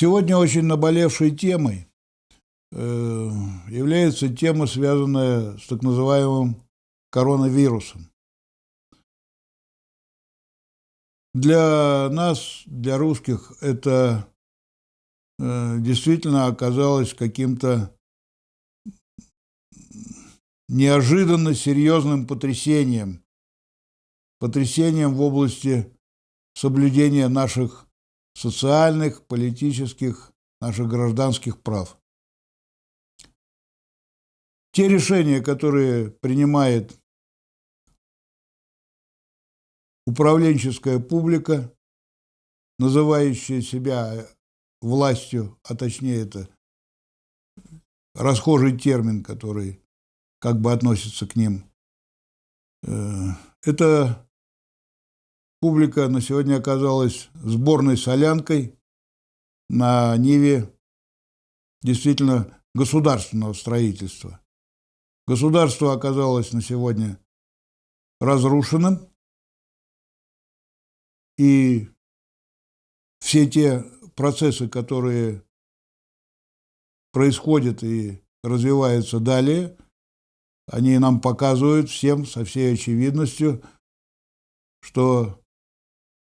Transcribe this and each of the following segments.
Сегодня очень наболевшей темой э, является тема, связанная с так называемым коронавирусом. Для нас, для русских, это э, действительно оказалось каким-то неожиданно серьезным потрясением, потрясением в области соблюдения наших социальных, политических, наших гражданских прав. Те решения, которые принимает управленческая публика, называющая себя властью, а точнее это расхожий термин, который как бы относится к ним. Э, это Публика на сегодня оказалась сборной солянкой на Ниве действительно государственного строительства. Государство оказалось на сегодня разрушенным, и все те процессы, которые происходят и развиваются далее, они нам показывают всем со всей очевидностью, что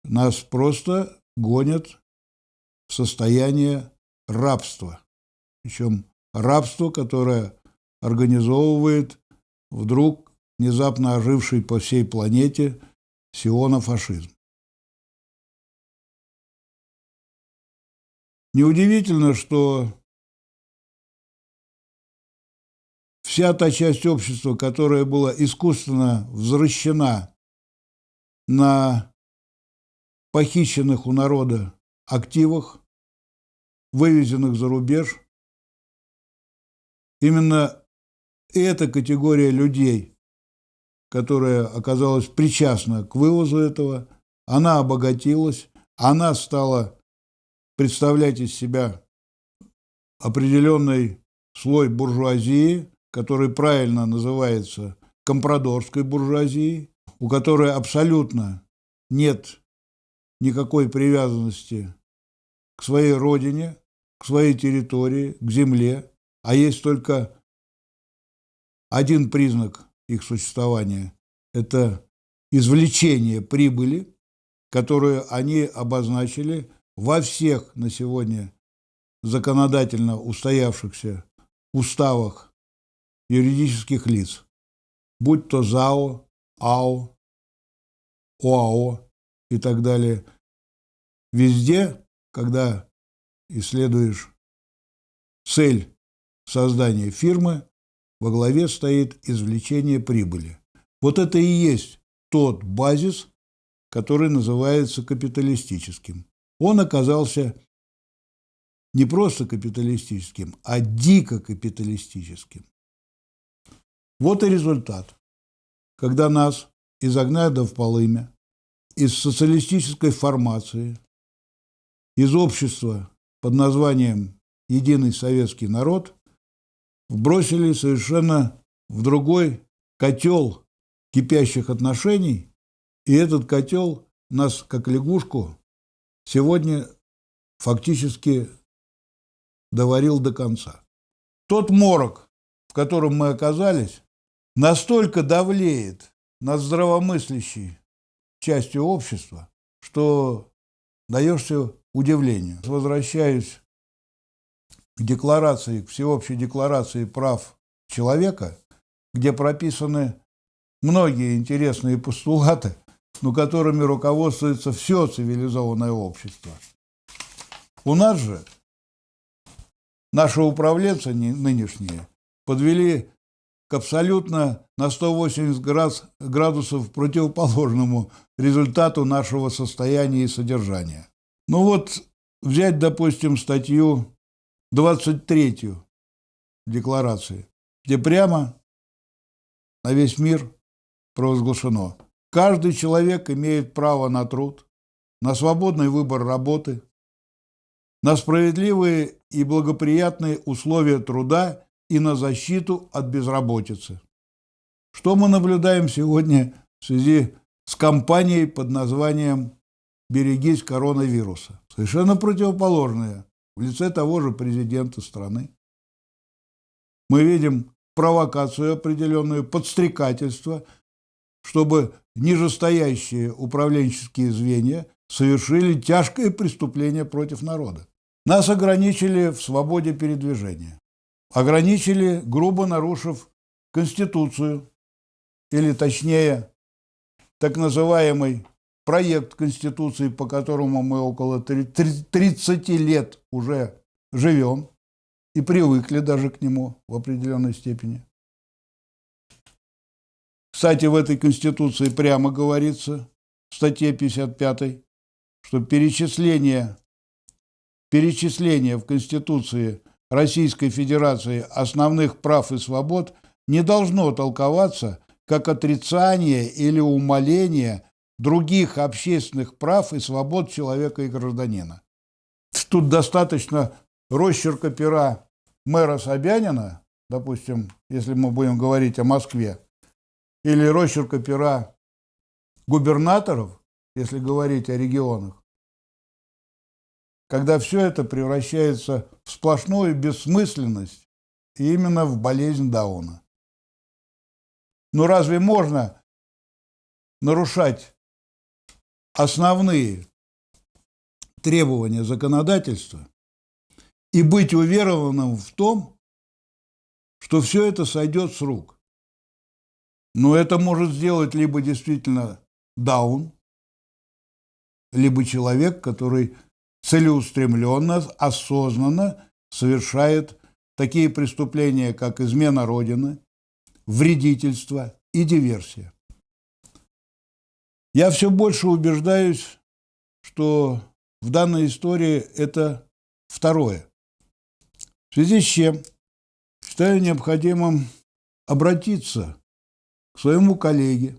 нас просто гонят в состояние рабства. Причем рабство, которое организовывает вдруг внезапно оживший по всей планете сионофашизм. Неудивительно, что вся та часть общества, которая была искусственно возвращена на похищенных у народа активах, вывезенных за рубеж. Именно эта категория людей, которая оказалась причастна к вывозу этого, она обогатилась, она стала представлять из себя определенный слой буржуазии, который правильно называется компрадорской буржуазией, у которой абсолютно нет никакой привязанности к своей родине, к своей территории, к земле, а есть только один признак их существования – это извлечение прибыли, которую они обозначили во всех на сегодня законодательно устоявшихся уставах юридических лиц, будь то ЗАО, АО, ОАО и так далее. Везде, когда исследуешь цель создания фирмы, во главе стоит извлечение прибыли. Вот это и есть тот базис, который называется капиталистическим. Он оказался не просто капиталистическим, а дико капиталистическим. Вот и результат. Когда нас изогнали в полымя, из социалистической формации, из общества под названием «Единый советский народ» вбросили совершенно в другой котел кипящих отношений, и этот котел нас, как лягушку, сегодня фактически доварил до конца. Тот морок, в котором мы оказались, настолько давлеет над здравомыслящей частью общества, что даешься удивлению. Возвращаюсь к декларации, к всеобщей декларации прав человека, где прописаны многие интересные постулаты, но которыми руководствуется все цивилизованное общество. У нас же наши управленцы нынешние подвели абсолютно на 180 градусов противоположному результату нашего состояния и содержания. Ну вот взять, допустим, статью 23 декларации, где прямо на весь мир провозглашено. Каждый человек имеет право на труд, на свободный выбор работы, на справедливые и благоприятные условия труда и на защиту от безработицы. Что мы наблюдаем сегодня в связи с кампанией под названием «Берегись коронавируса»? Совершенно противоположное в лице того же президента страны. Мы видим провокацию определенную, подстрекательство, чтобы нижестоящие управленческие звенья совершили тяжкое преступление против народа. Нас ограничили в свободе передвижения. Ограничили, грубо нарушив Конституцию, или точнее, так называемый проект Конституции, по которому мы около 30 лет уже живем и привыкли даже к нему в определенной степени. Кстати, в этой Конституции прямо говорится, в статье 55, что перечисление, перечисление в Конституции Российской Федерации основных прав и свобод не должно толковаться как отрицание или умаление других общественных прав и свобод человека и гражданина. Тут достаточно росчерка пера мэра Собянина, допустим, если мы будем говорить о Москве, или росчерка пера губернаторов, если говорить о регионах, когда все это превращается в сплошную бессмысленность и именно в болезнь Дауна. Но разве можно нарушать основные требования законодательства и быть уверованным в том, что все это сойдет с рук? Но это может сделать либо действительно даун, либо человек, который целеустремленно, осознанно совершает такие преступления, как измена Родины, вредительство и диверсия. Я все больше убеждаюсь, что в данной истории это второе. В связи с чем считаю необходимым обратиться к своему коллеге,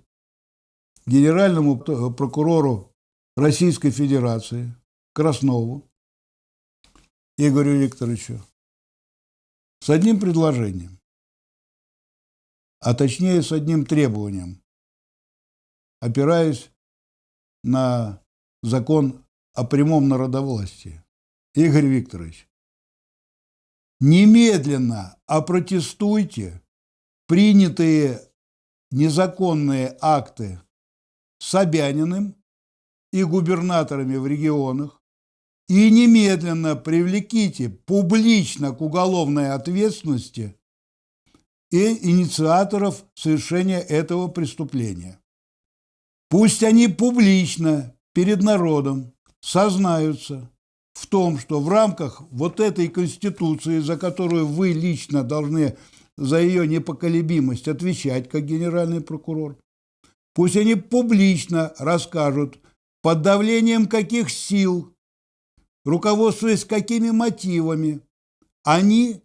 генеральному прокурору Российской Федерации Краснову Игорю Викторовичу с одним предложением, а точнее с одним требованием, опираясь на закон о прямом народовластии. Игорь Викторович, немедленно опротестуйте принятые незаконные акты Собяниным и губернаторами в регионах и немедленно привлеките публично к уголовной ответственности и инициаторов совершения этого преступления. Пусть они публично перед народом сознаются в том, что в рамках вот этой Конституции, за которую вы лично должны за ее непоколебимость отвечать как генеральный прокурор, пусть они публично расскажут, под давлением каких сил, руководствуясь какими мотивами, они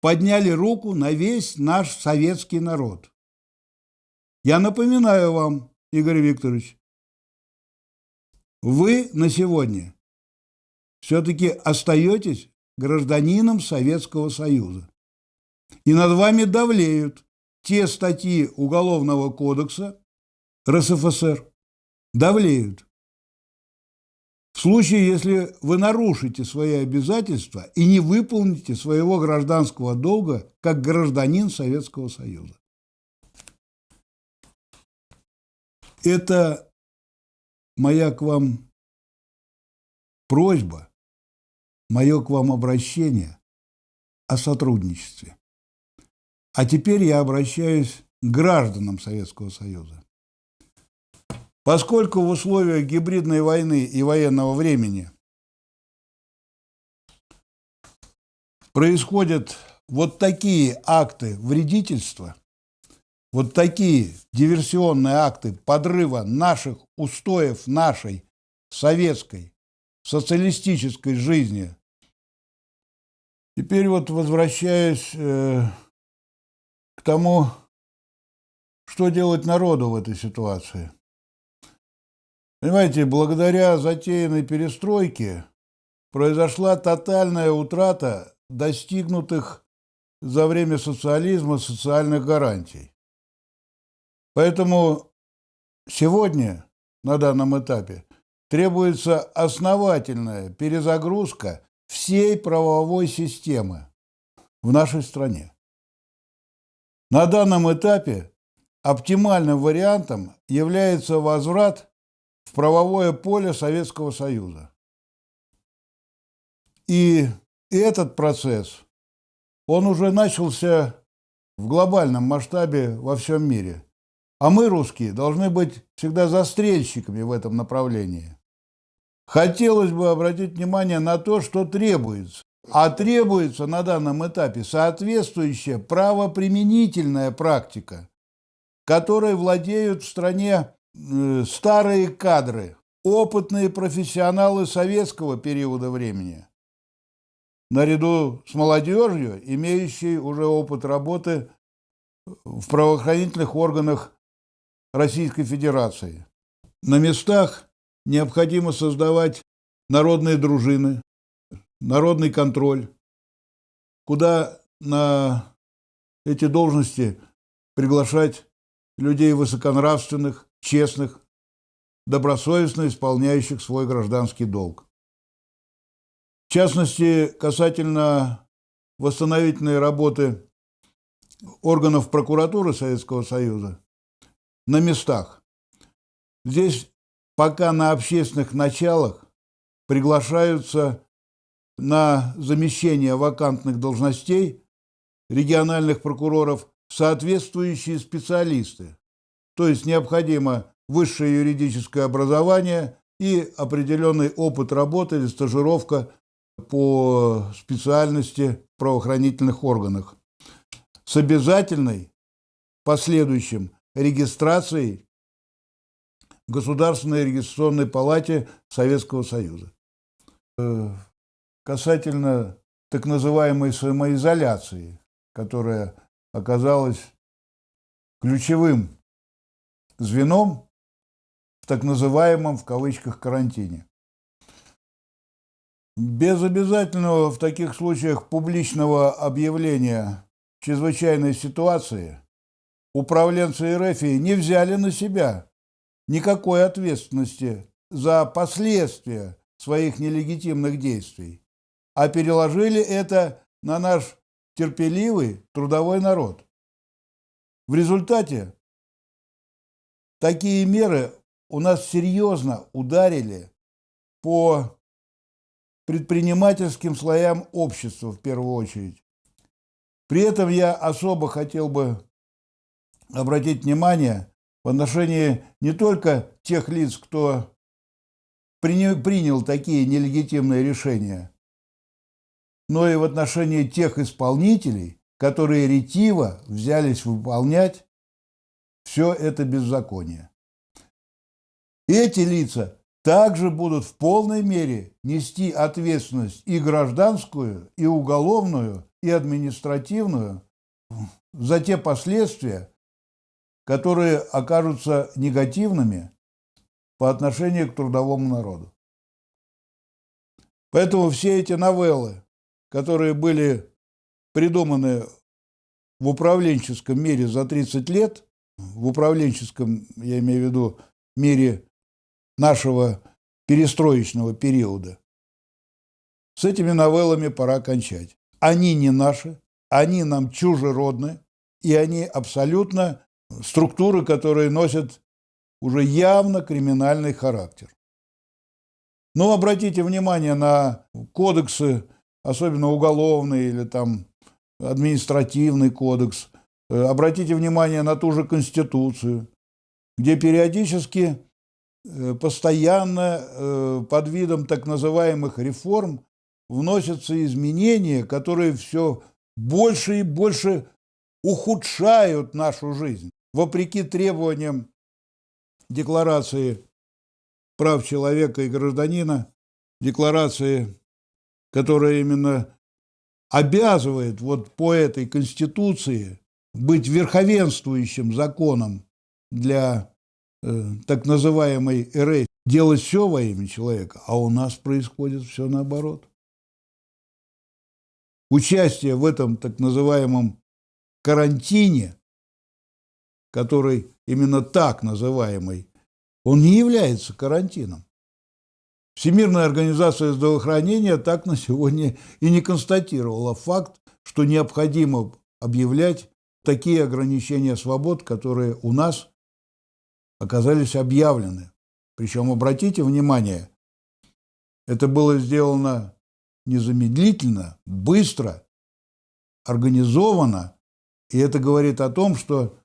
подняли руку на весь наш советский народ. Я напоминаю вам, Игорь Викторович, вы на сегодня все-таки остаетесь гражданином Советского Союза. И над вами давлеют те статьи Уголовного кодекса РСФСР, давлеют. В случае, если вы нарушите свои обязательства и не выполните своего гражданского долга как гражданин Советского Союза. Это моя к вам просьба, мое к вам обращение о сотрудничестве. А теперь я обращаюсь к гражданам Советского Союза. Поскольку в условиях гибридной войны и военного времени происходят вот такие акты вредительства, вот такие диверсионные акты подрыва наших устоев нашей советской социалистической жизни. Теперь вот возвращаясь э, к тому, что делать народу в этой ситуации. Понимаете, благодаря затеянной перестройке произошла тотальная утрата достигнутых за время социализма социальных гарантий. Поэтому сегодня, на данном этапе, требуется основательная перезагрузка всей правовой системы в нашей стране. На данном этапе оптимальным вариантом является возврат в правовое поле Советского Союза. И этот процесс, он уже начался в глобальном масштабе во всем мире. А мы, русские, должны быть всегда застрельщиками в этом направлении. Хотелось бы обратить внимание на то, что требуется. А требуется на данном этапе соответствующая правоприменительная практика, которой владеют в стране старые кадры, опытные профессионалы советского периода времени, наряду с молодежью, имеющей уже опыт работы в правоохранительных органах Российской Федерации. На местах необходимо создавать народные дружины, народный контроль, куда на эти должности приглашать людей высоконравственных, честных, добросовестно исполняющих свой гражданский долг. В частности, касательно восстановительной работы органов прокуратуры Советского Союза на местах. Здесь пока на общественных началах приглашаются на замещение вакантных должностей региональных прокуроров соответствующие специалисты. То есть необходимо высшее юридическое образование и определенный опыт работы или стажировка по специальности в правоохранительных органах с обязательной последующим регистрацией в Государственной регистрационной палате Советского Союза. Э, касательно так называемой самоизоляции, которая оказалась ключевым звеном в так называемом в кавычках карантине. Без обязательного в таких случаях публичного объявления чрезвычайной ситуации управленцы РФ не взяли на себя никакой ответственности за последствия своих нелегитимных действий, а переложили это на наш терпеливый трудовой народ. В результате такие меры у нас серьезно ударили по предпринимательским слоям общества в первую очередь. При этом я особо хотел бы обратить внимание в отношении не только тех лиц, кто принял такие нелегитимные решения, но и в отношении тех исполнителей, которые ретиво взялись выполнять все это беззаконие. Эти лица также будут в полной мере нести ответственность и гражданскую, и уголовную, и административную за те последствия, которые окажутся негативными по отношению к трудовому народу. Поэтому все эти новеллы, которые были придуманы в управленческом мире за 30 лет, в управленческом, я имею в виду, мире нашего перестроечного периода, с этими новеллами пора кончать. Они не наши, они нам чужеродны, и они абсолютно структуры, которые носят уже явно криминальный характер. Но обратите внимание на кодексы, особенно уголовный или там административный кодекс. Э, обратите внимание на ту же Конституцию, где периодически, э, постоянно э, под видом так называемых реформ вносятся изменения, которые все больше и больше ухудшают нашу жизнь вопреки требованиям Декларации прав человека и гражданина, декларации, которая именно обязывает вот по этой Конституции быть верховенствующим законом для э, так называемой РФ, делать все во имя человека, а у нас происходит все наоборот. Участие в этом так называемом карантине который именно так называемый, он не является карантином. Всемирная организация здравоохранения так на сегодня и не констатировала факт, что необходимо объявлять такие ограничения свобод, которые у нас оказались объявлены. Причем, обратите внимание, это было сделано незамедлительно, быстро, организованно, и это говорит о том, что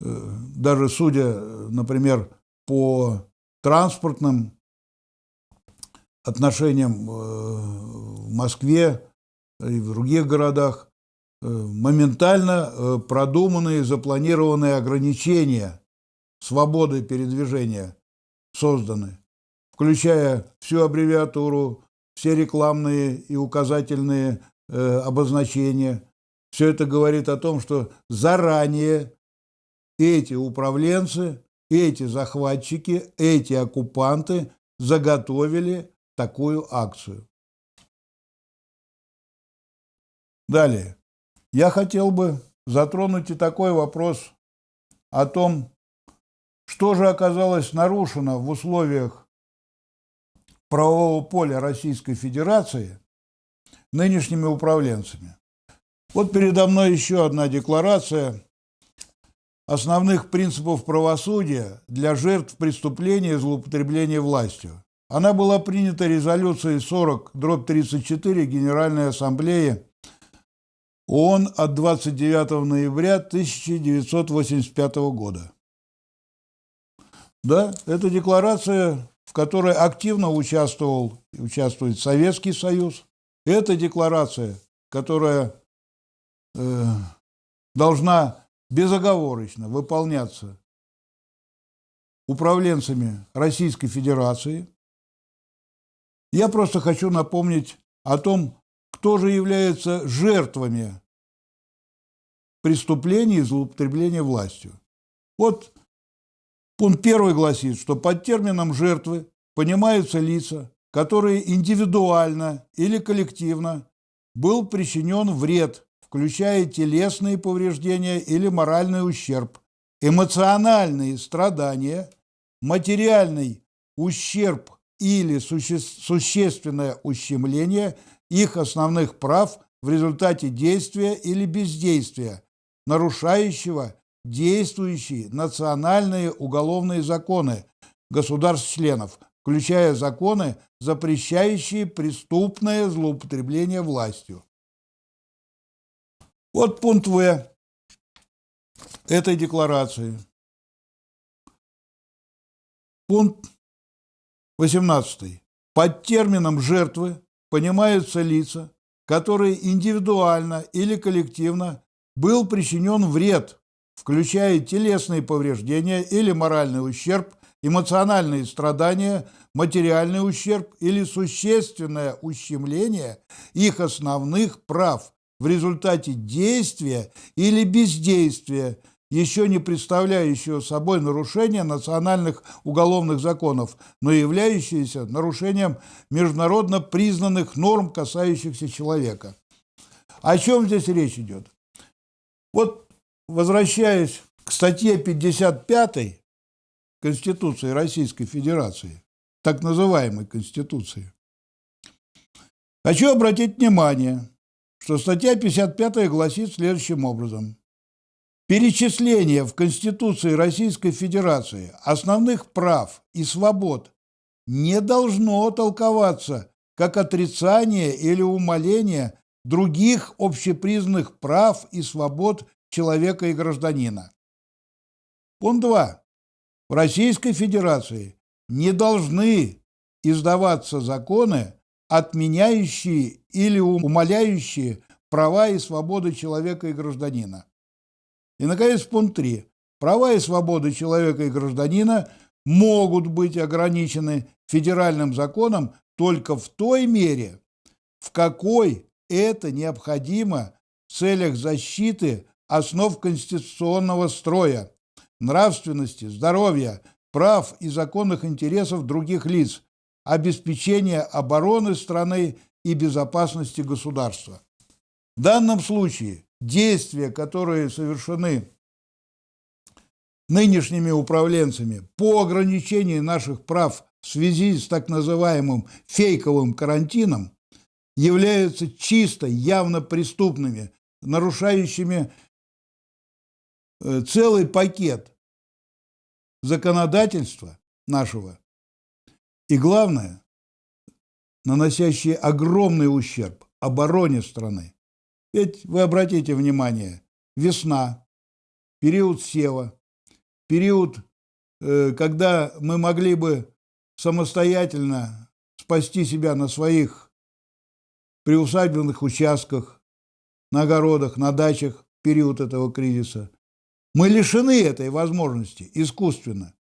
э, даже судя, например, по транспортным отношениям э, в Москве и в других городах, моментально продуманные, запланированные ограничения свободы передвижения созданы, включая всю аббревиатуру, все рекламные и указательные э, обозначения. Все это говорит о том, что заранее эти управленцы, эти захватчики, эти оккупанты заготовили такую акцию. Далее. Я хотел бы затронуть и такой вопрос о том, что же оказалось нарушено в условиях правового поля Российской Федерации нынешними управленцами? Вот передо мной еще одна декларация основных принципов правосудия для жертв преступления и злоупотребления властью. Она была принята резолюцией 40 дробь 34 Генеральной Ассамблеи ООН от 29 ноября 1985 года. Да, это декларация, в которой активно участвовал участвует Советский Союз. Это декларация, которая э, должна безоговорочно выполняться управленцами Российской Федерации. Я просто хочу напомнить о том, кто же является жертвами преступлений и злоупотребления властью. Вот Пункт первый гласит, что под термином «жертвы» понимаются лица, которые индивидуально или коллективно был причинен вред, включая телесные повреждения или моральный ущерб, эмоциональные страдания, материальный ущерб или суще существенное ущемление их основных прав в результате действия или бездействия, нарушающего действующие национальные уголовные законы государств-членов, включая законы, запрещающие преступное злоупотребление властью. Вот пункт В этой декларации. Пункт 18. Под термином «жертвы» понимаются лица, которые индивидуально или коллективно был причинен вред включая телесные повреждения или моральный ущерб, эмоциональные страдания, материальный ущерб или существенное ущемление их основных прав в результате действия или бездействия, еще не представляющего собой нарушение национальных уголовных законов, но являющееся нарушением международно признанных норм, касающихся человека. О чем здесь речь идет? Вот возвращаясь к статье 55 Конституции Российской Федерации, так называемой Конституции, хочу обратить внимание, что статья 55 гласит следующим образом. Перечисление в Конституции Российской Федерации основных прав и свобод не должно толковаться как отрицание или умаление других общепризнанных прав и свобод человека и гражданина. Пункт 2. В Российской Федерации не должны издаваться законы, отменяющие или умаляющие права и свободы человека и гражданина. И, наконец, пункт 3. Права и свободы человека и гражданина могут быть ограничены федеральным законом только в той мере, в какой это необходимо в целях защиты основ конституционного строя, нравственности, здоровья, прав и законных интересов других лиц, обеспечения обороны страны и безопасности государства. В данном случае действия, которые совершены нынешними управленцами по ограничению наших прав в связи с так называемым фейковым карантином являются чисто, явно преступными, нарушающими э, целый пакет законодательства нашего. И главное, наносящие огромный ущерб обороне страны. Ведь вы обратите внимание, весна, период сева, период, э, когда мы могли бы самостоятельно спасти себя на своих приусадебных участках, на огородах, на дачах в период этого кризиса. Мы лишены этой возможности искусственно.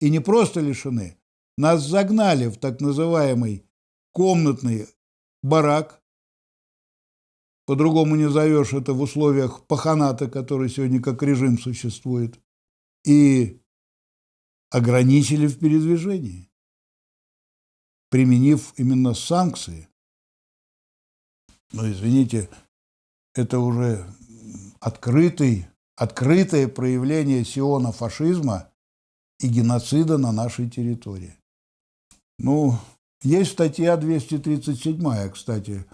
И не просто лишены. Нас загнали в так называемый комнатный барак. По-другому не зовешь это в условиях паханата, который сегодня как режим существует. И ограничили в передвижении применив именно санкции. Но, извините, это уже открытый, открытое проявление сиона фашизма и геноцида на нашей территории. Ну, есть статья 237, кстати,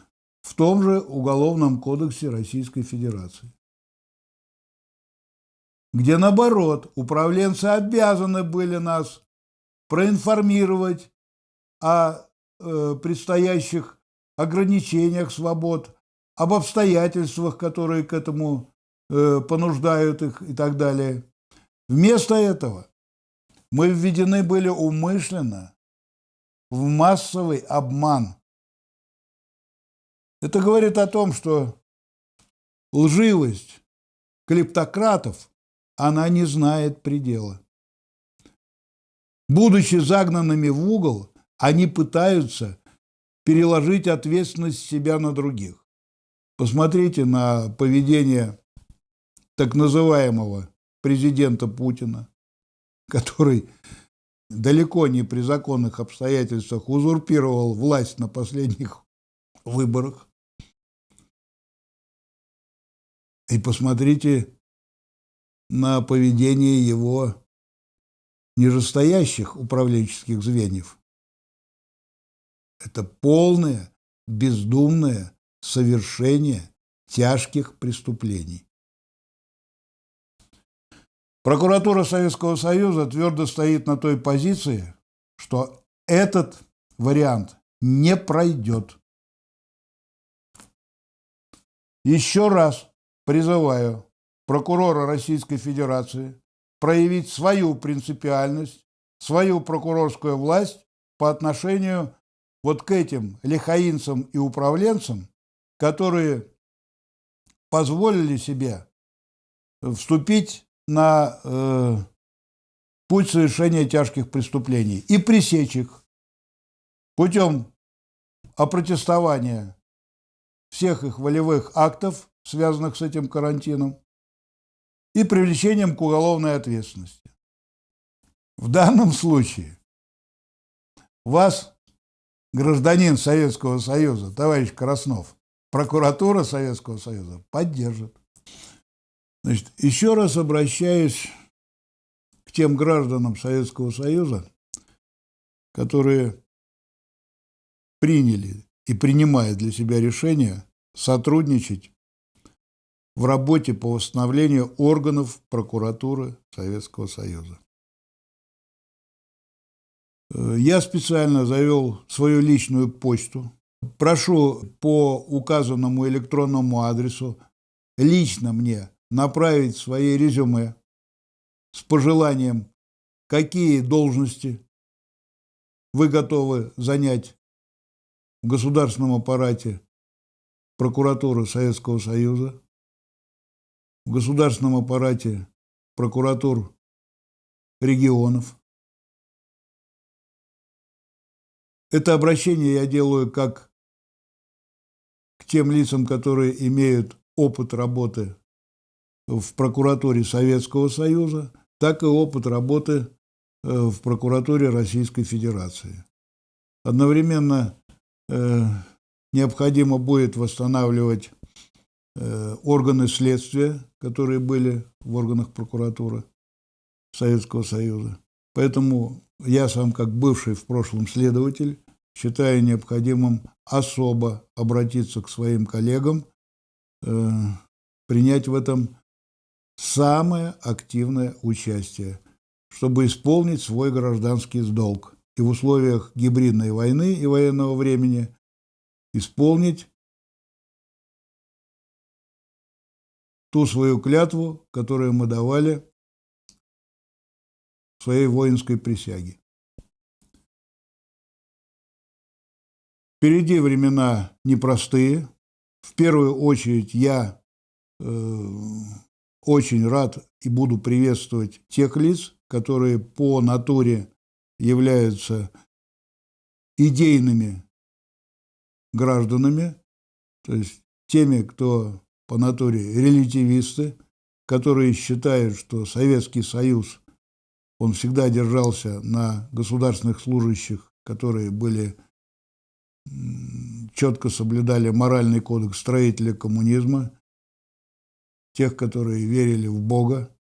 в том же Уголовном кодексе Российской Федерации, где, наоборот, управленцы обязаны были нас проинформировать о э, предстоящих ограничениях свобод, об обстоятельствах, которые к этому э, понуждают их и так далее. Вместо этого мы введены были умышленно в массовый обман. Это говорит о том, что лживость клептократов, она не знает предела. Будучи загнанными в угол, они пытаются переложить ответственность себя на других. Посмотрите на поведение так называемого президента Путина, который далеко не при законных обстоятельствах узурпировал власть на последних выборах. И посмотрите на поведение его нижестоящих управленческих звеньев – это полное, бездумное совершение тяжких преступлений. Прокуратура Советского Союза твердо стоит на той позиции, что этот вариант не пройдет. Еще раз призываю прокурора Российской Федерации проявить свою принципиальность, свою прокурорскую власть по отношению вот к этим лихаинцам и управленцам, которые позволили себе вступить на э, путь совершения тяжких преступлений и пресечь их путем опротестования всех их волевых актов, связанных с этим карантином, и привлечением к уголовной ответственности. В данном случае вас гражданин Советского Союза, товарищ Краснов, прокуратура Советского Союза поддержит. Значит, еще раз обращаюсь к тем гражданам Советского Союза, которые приняли и принимают для себя решение сотрудничать в работе по восстановлению органов прокуратуры Советского Союза. Э, я специально завел свою личную почту. Прошу по указанному электронному адресу лично мне направить свои резюме с пожеланием, какие должности вы готовы занять в государственном аппарате прокуратуры Советского Союза, в государственном аппарате прокуратур регионов – Это обращение я делаю как к тем лицам, которые имеют опыт работы в прокуратуре Советского Союза, так и опыт работы э, в прокуратуре Российской Федерации. Одновременно э, необходимо будет восстанавливать органы следствия, которые были в органах прокуратуры Советского Союза. Поэтому я сам, как бывший в прошлом следователь, считаю необходимым особо обратиться к своим коллегам, э, принять в этом самое активное участие, чтобы исполнить свой гражданский долг и в условиях гибридной войны и военного времени исполнить ту свою клятву, которую мы давали в своей воинской присяге. Впереди времена непростые. В первую очередь я э, очень рад и буду приветствовать тех лиц, которые по натуре являются идейными гражданами, то есть теми, кто по натуре релятивисты, которые считают, что Советский Союз, он всегда держался на государственных служащих, которые были четко соблюдали моральный кодекс строителя коммунизма, тех, которые верили в Бога,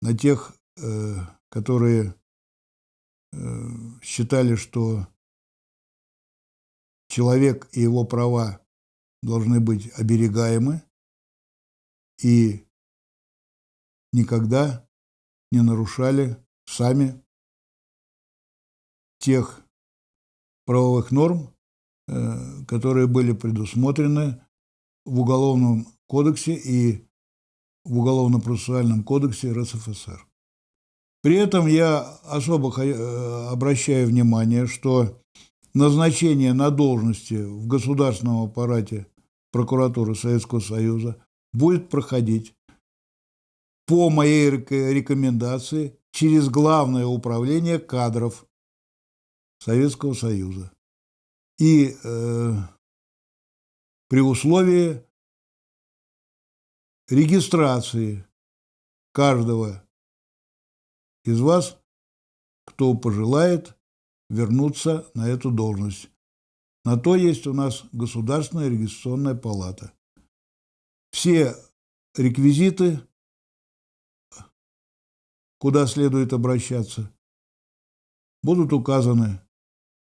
на тех, э, которые э, считали, что человек и его права должны быть оберегаемы и никогда не нарушали сами тех правовых норм, э, которые были предусмотрены в Уголовном кодексе и в Уголовно-процессуальном кодексе РСФСР. При этом я особо э, обращаю внимание, что назначение на должности в государственном аппарате прокуратуры Советского Союза будет проходить по моей рекомендации через Главное управление кадров Советского Союза. И э, при условии регистрации каждого из вас, кто пожелает вернуться на эту должность. На то есть у нас Государственная регистрационная палата. Все реквизиты, куда следует обращаться, будут указаны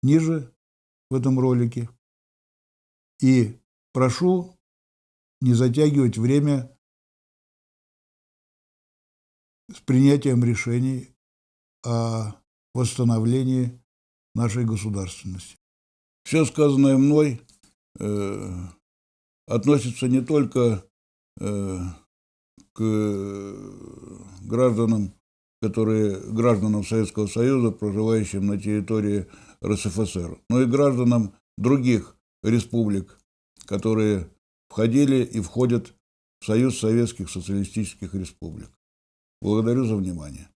ниже в этом ролике. И прошу не затягивать время с принятием решений о восстановлении нашей государственности. Все сказанное мной э, относится не только э, к гражданам, которые гражданам Советского Союза, проживающим на территории РСФСР, но и гражданам других республик, которые входили и входят в Союз Советских Социалистических Республик. Благодарю за внимание.